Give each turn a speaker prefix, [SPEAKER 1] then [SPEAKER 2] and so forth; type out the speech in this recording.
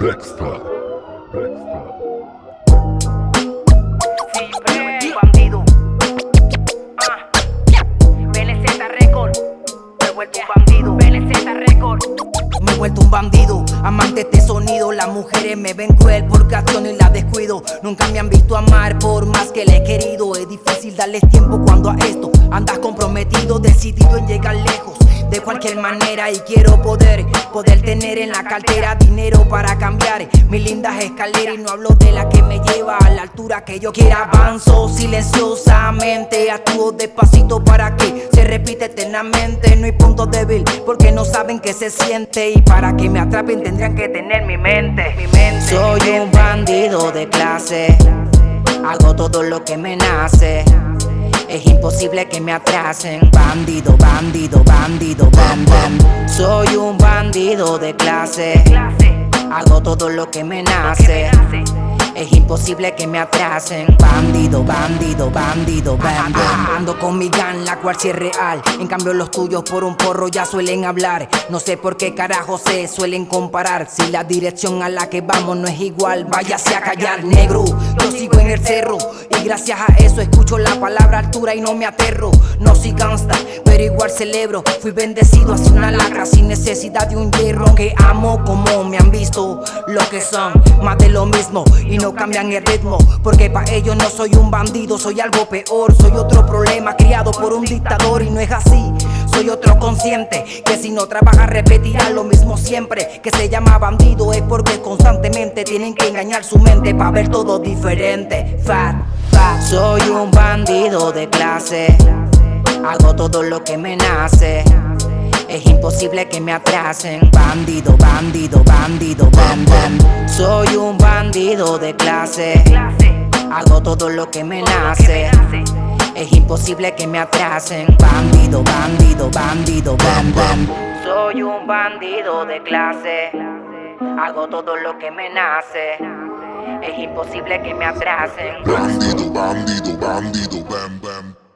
[SPEAKER 1] Dexter. Dexter.
[SPEAKER 2] Bandido. Ah. Record. Me vuelto un bandido. Record. Me he vuelto un bandido, amante de este sonido Las mujeres me ven cruel porque acciono y la descuido Nunca me han visto amar por más que le he querido Es difícil darles tiempo cuando a esto Andas comprometido, decidido en llegar lejos de cualquier manera y quiero poder Poder tener en la cartera dinero para cambiar Mis lindas escaleras. Y no hablo de la que me lleva a la altura que yo quiera. Avanzo silenciosamente, actúo despacito para que se repite eternamente. No hay punto débil porque no saben qué se siente. Y para que me atrapen tendrían que tener mi mente, mi mente Soy un bandido de clase. Hago todo lo que me nace es imposible que me atrasen. Bandido, bandido, bandido, bam, bam. Soy un bandido de clase. Hago todo lo que me nace. Es imposible que me atrasen. Bandido, bandido, bandido, bam, Ando con mi gan, la cual sí es real. En cambio los tuyos por un porro ya suelen hablar. No sé por qué carajo se suelen comparar. Si la dirección a la que vamos no es igual Váyase a callar, negro. Yo sigo en el cerro Gracias a eso escucho la palabra altura y no me aterro. No soy gangsta, pero igual celebro. Fui bendecido hacia una lacra sin necesidad de un hierro. Que amo como me han visto Lo que son, más de lo mismo. Y no cambian el ritmo Porque pa' ellos no soy un bandido, soy algo peor. Soy otro problema criado por un dictador. Y no es así soy otro consciente que si no trabaja repetirá lo mismo siempre. Que se llama bandido es porque constantemente tienen que engañar su mente para ver todo diferente. Fat, Soy un bandido de clase. Hago todo lo que me nace. Es imposible que me atrasen Bandido, bandido, bandido, bam, bam. Soy un bandido de clase. Hago todo lo que me nace. Es imposible que me atrasen Bandido, bandido, bandido, bam, bam. Soy un bandido de clase. Hago todo lo que me nace Es imposible que me atrasen
[SPEAKER 1] Bandido, bandido, bandido, bam, bam.